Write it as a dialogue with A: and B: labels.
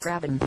A: Grabbing.